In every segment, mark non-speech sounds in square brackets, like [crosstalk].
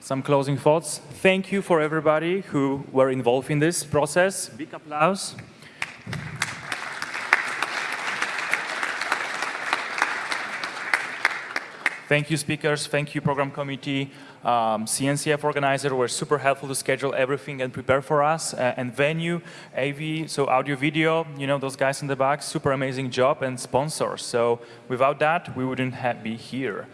some closing thoughts. Thank you for everybody who were involved in this process. Big applause. Thank you, speakers. Thank you, program committee. Um, CNCF organizer were super helpful to schedule everything and prepare for us. Uh, and venue, AV, so audio, video, you know, those guys in the back, super amazing job and sponsors. So without that, we wouldn't be here.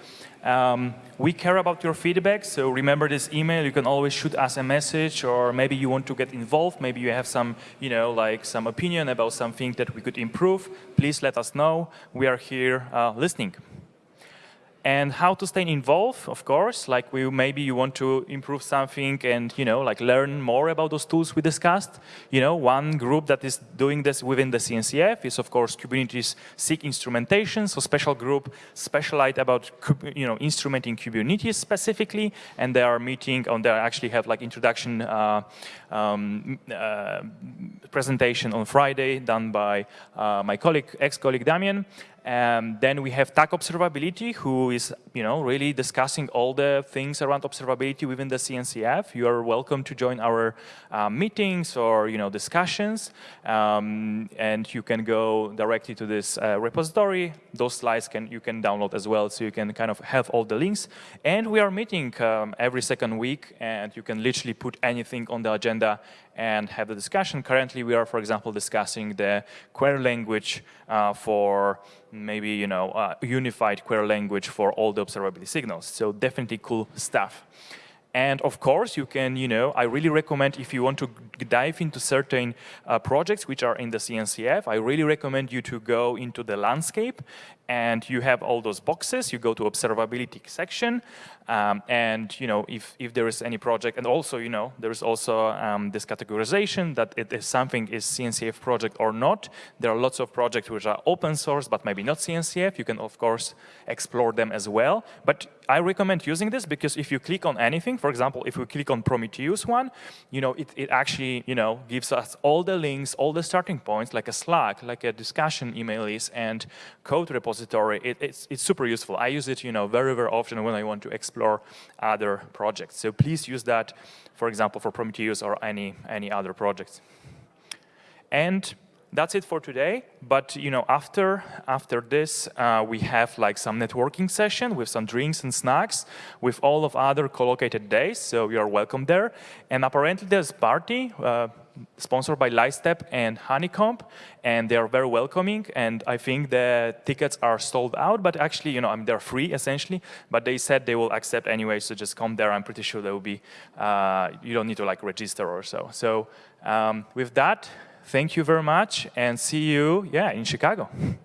Um, we care about your feedback, so remember this email. You can always shoot us a message, or maybe you want to get involved. Maybe you have some, you know, like some opinion about something that we could improve. Please let us know. We are here uh, listening and how to stay involved, of course, like we, maybe you want to improve something and, you know, like learn more about those tools we discussed. You know, one group that is doing this within the CNCF is, of course, Kubernetes SIG instrumentation, so special group specialized about, you know, instrumenting Kubernetes specifically, and they are meeting, on they actually have like introduction uh, um, uh, presentation on Friday done by uh, my colleague, ex-colleague Damien, and then we have TAG Observability, who is, you know, really discussing all the things around observability within the CNCF. You are welcome to join our uh, meetings or, you know, discussions. Um, and you can go directly to this uh, repository. Those slides can you can download as well, so you can kind of have all the links. And we are meeting um, every second week, and you can literally put anything on the agenda and have the discussion. Currently, we are, for example, discussing the query language uh, for maybe, you know, uh, unified query language for all the observability signals. So definitely cool stuff. And of course, you can, you know, I really recommend if you want to dive into certain uh, projects which are in the CNCF, I really recommend you to go into the landscape and you have all those boxes. You go to observability section um, and, you know, if, if there is any project, and also, you know, there is also um, this categorization that it is something is CNCF project or not. There are lots of projects which are open source, but maybe not CNCF. You can, of course, explore them as well. But I recommend using this because if you click on anything, for example, if we click on Prometheus one, you know, it, it actually, you know, gives us all the links, all the starting points, like a Slack, like a discussion email list, and code repository. It, it's, it's super useful. I use it, you know, very, very often when I want to explore other projects. So please use that, for example, for Prometheus or any, any other projects. And that's it for today. But you know, after after this, uh, we have like some networking session with some drinks and snacks with all of other co-located days. So you are welcome there. And apparently, there's party. Uh, sponsored by Lightstep and Honeycomb, and they are very welcoming. And I think the tickets are sold out, but actually, you know, I mean, they're free essentially. But they said they will accept anyway, so just come there. I'm pretty sure there will be. Uh, you don't need to like register or so. So um, with that, thank you very much and see you, yeah, in Chicago. [laughs]